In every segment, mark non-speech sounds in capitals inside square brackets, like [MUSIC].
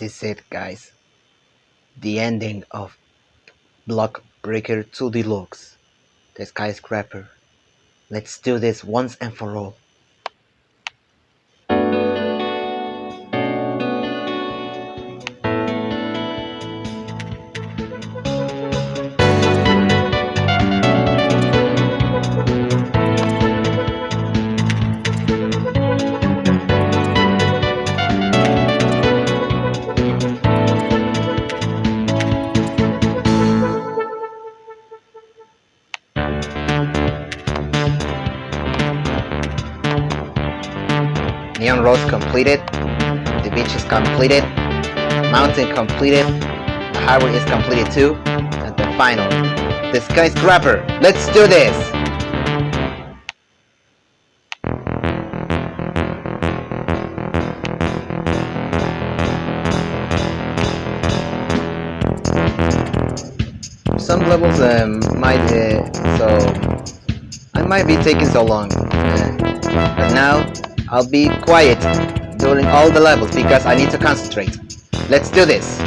This is it, guys. The ending of Block Breaker 2 Deluxe. The skyscraper. Let's do this once and for all. Completed, the beach is completed, mountain completed, the highway is completed too, and the final, the skyscraper. Let's do this! Some levels um, might, uh, so I might be taking so long, uh, but now I'll be quiet during all the levels because I need to concentrate. Let's do this!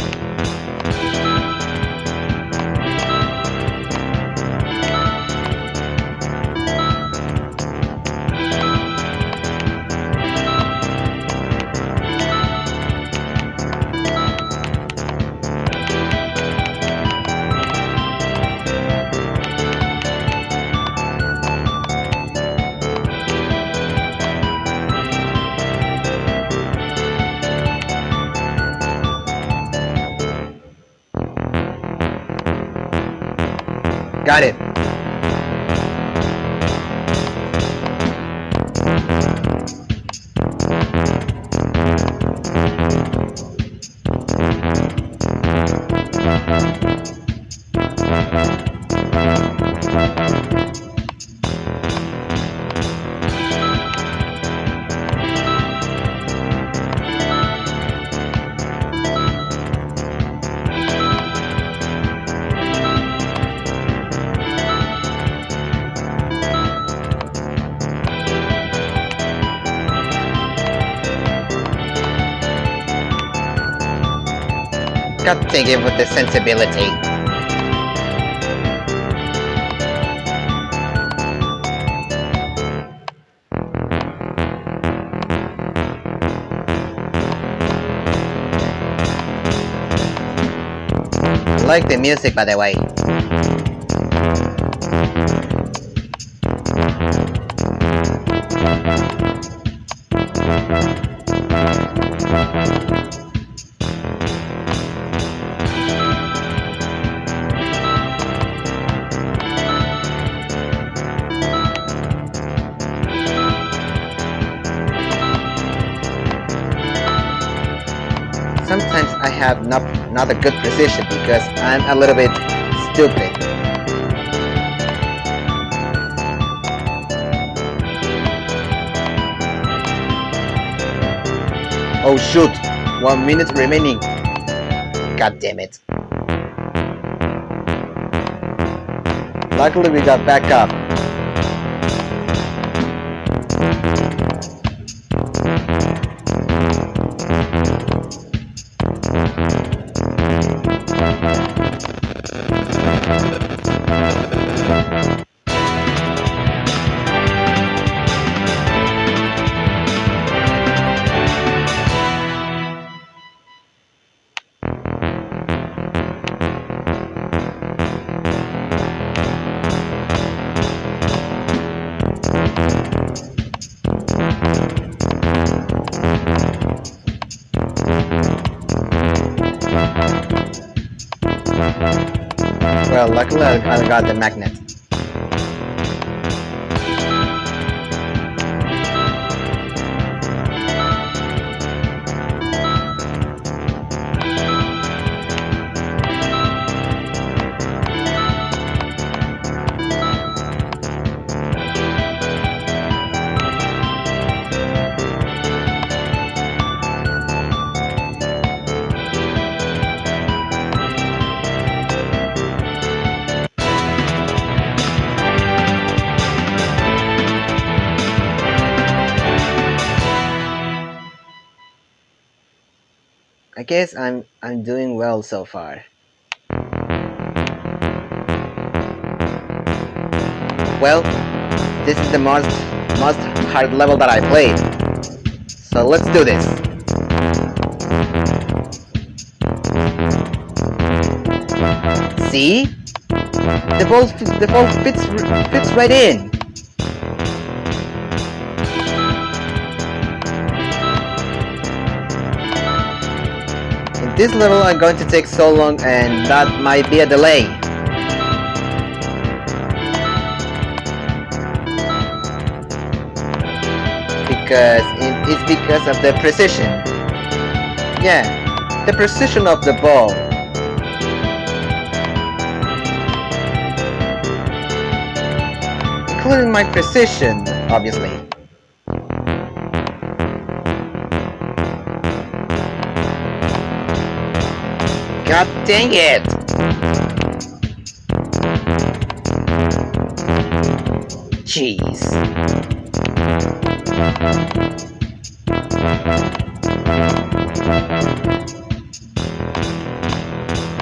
Got it. To give with the sensibility. I like the music by the way. Not, not a good precision because I'm a little bit stupid. Oh shoot! One minute remaining. God damn it. Luckily we got back up. I got the magnet. I guess I'm I'm doing well so far. Well, this is the most most hard level that I played. So let's do this. See? The ball the ball fits fits right in. This level I'm going to take so long and that might be a delay. because it's because of the precision. Yeah, the precision of the ball. Including my precision, obviously. God dang it! Jeez.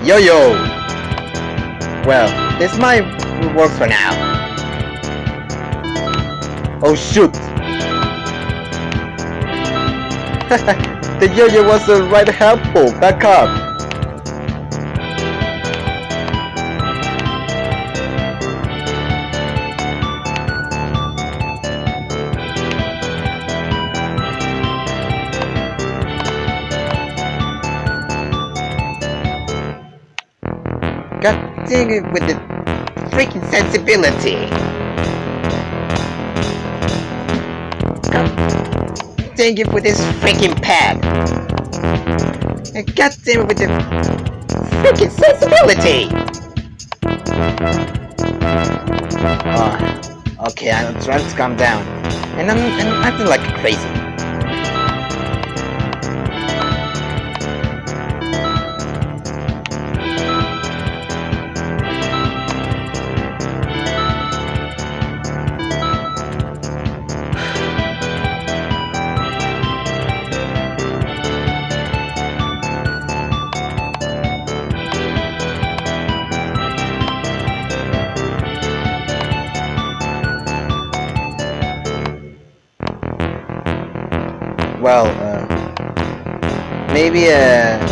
Yo-yo! Well, this might work for now. Oh shoot! [LAUGHS] the yo-yo wasn't right helpful, back up! Dang it with the freaking sensibility. God dang it with this freaking pad. And God damn it with the freaking sensibility. Oh, okay, I'm trying to calm down. And I'm, I'm acting like crazy.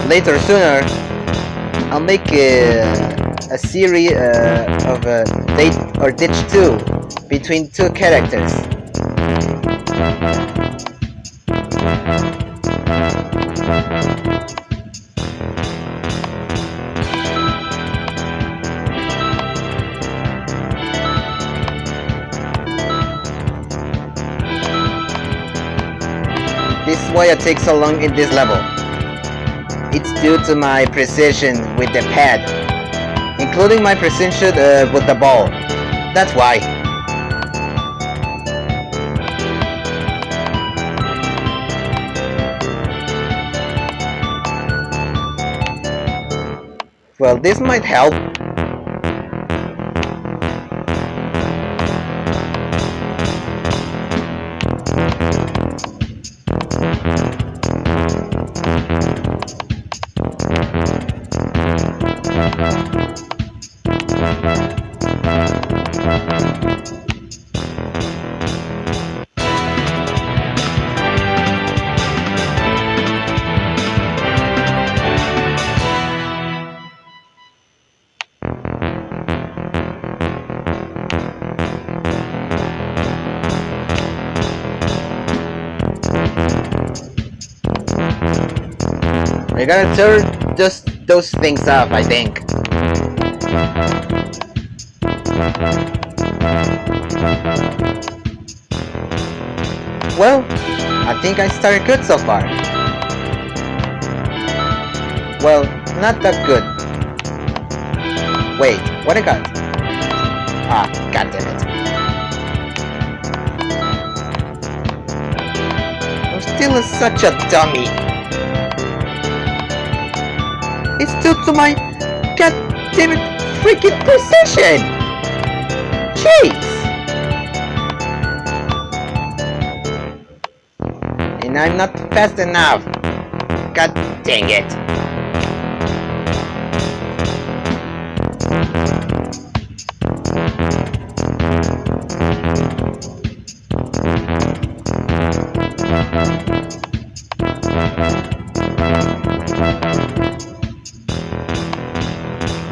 Later sooner, I'll make a, a series uh, of a date or ditch 2 between two characters. This is why I take so long in this level. It's due to my precision with the pad, including my precision uh, with the ball. That's why. Well, this might help. We gotta turn just those things off, I think. Well, I think I started good so far. Well, not that good. Wait, what I got? Ah, god damn it. I'm still such a dummy. It's due to my goddammit freaking precision! And I'm not fast enough. God dang it.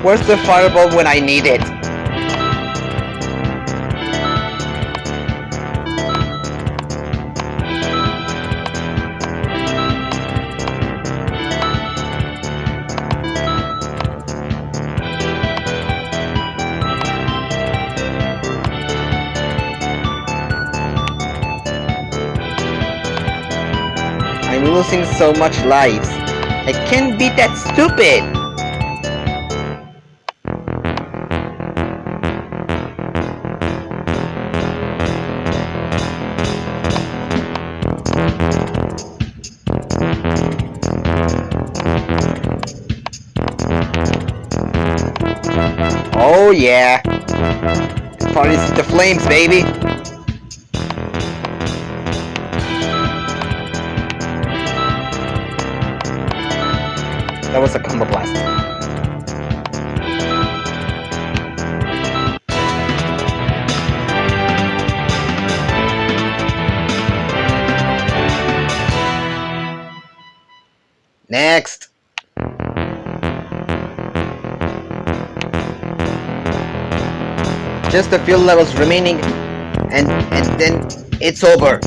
Where's the fireball when I need it? Losing so much lives. I can't be that stupid! Oh yeah! This party's the flames, baby! That was a combo blast. Next! Just a few levels remaining and and then it's over.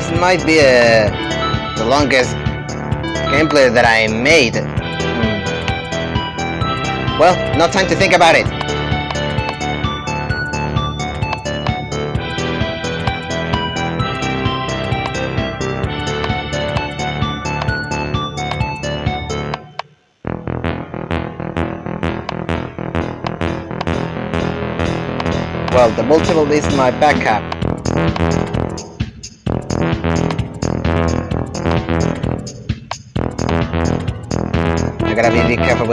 This might be uh, the longest gameplay that I made. Hmm. Well, no time to think about it. Well, the multiple is my backup. I gotta be, be careful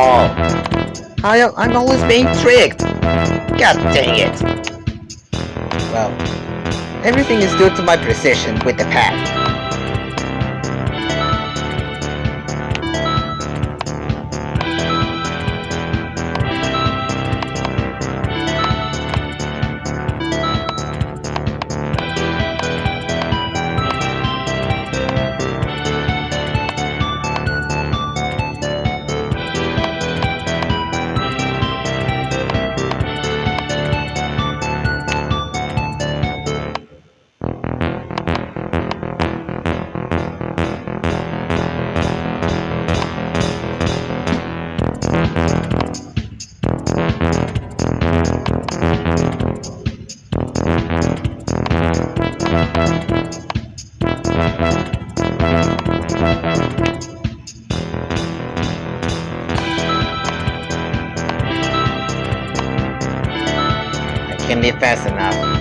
ball! I, I'm always being tricked! God dang it! Well, everything is due to my precision with the pad. Be fast enough.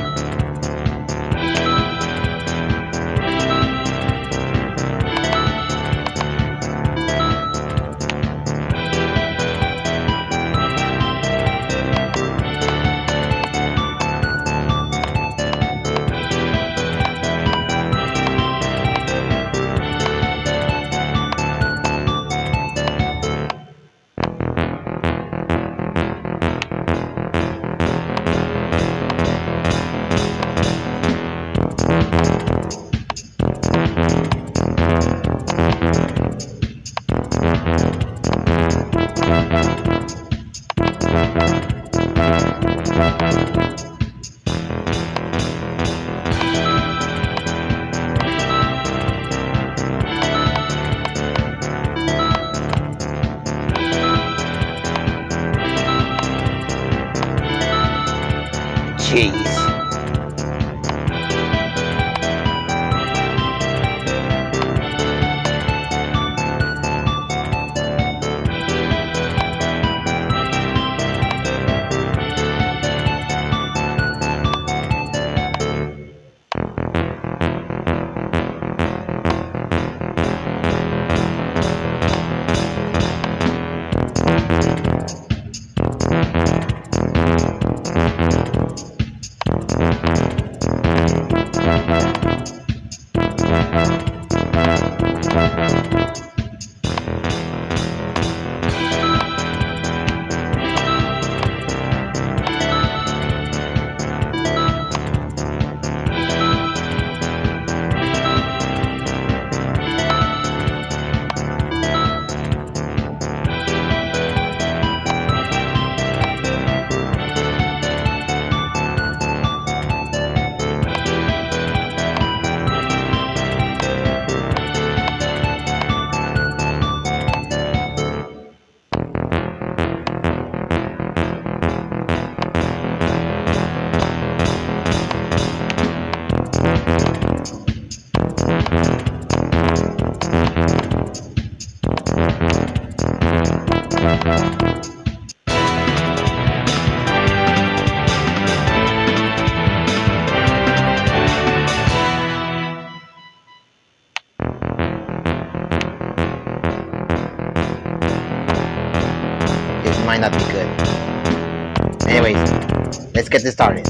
Started.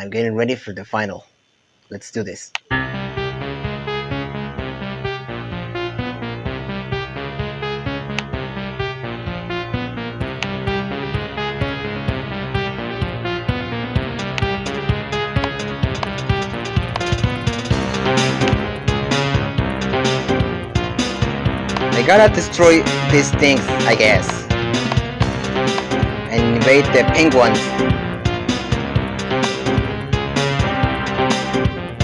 I'm getting ready for the final. Let's do this. I gotta destroy these things, I guess. And invade the penguins.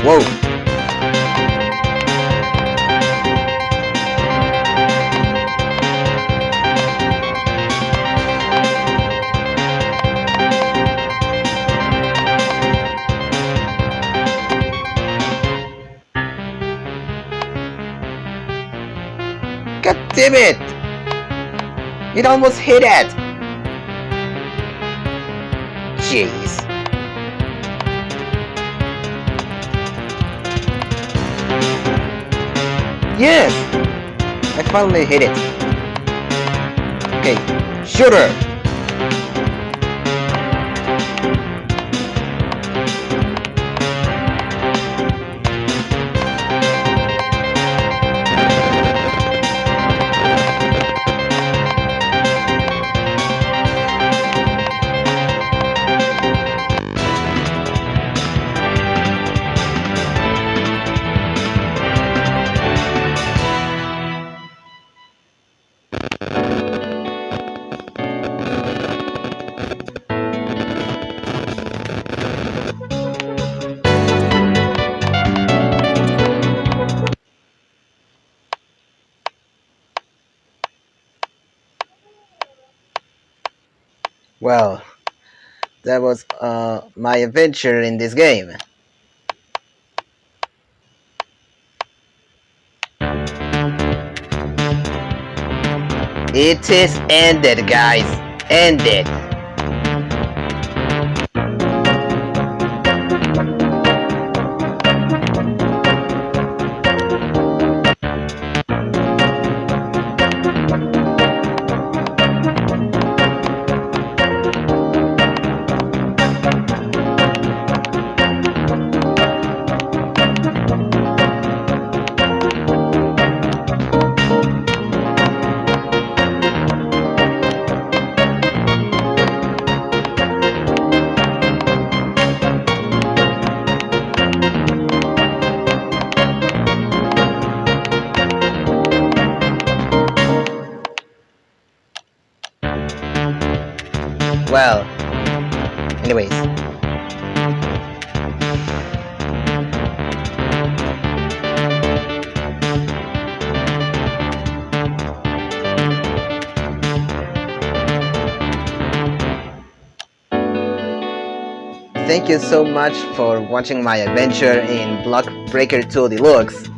Whoa! God damn it! It almost hit it! Jeez. Yes! I finally hit it. Okay, shooter! My adventure in this game. It is ended, guys. Ended. Anyways. Thank you so much for watching my adventure in Block Breaker 2 Deluxe.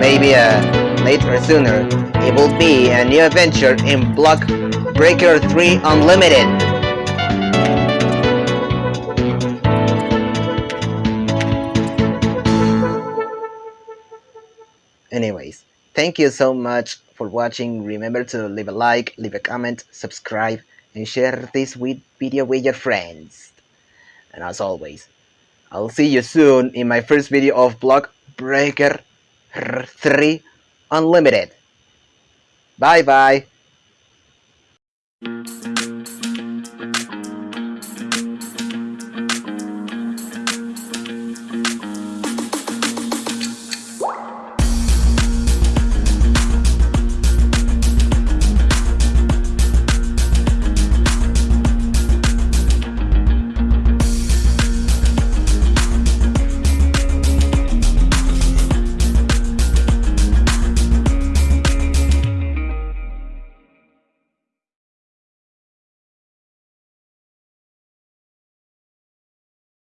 Maybe uh, later or sooner, it will be a new adventure in Block Breaker 3 Unlimited. Anyways, thank you so much for watching. Remember to leave a like, leave a comment, subscribe, and share this video with your friends. And as always, I'll see you soon in my first video of Block Breaker 3 Unlimited. Bye bye. Mm-hmm.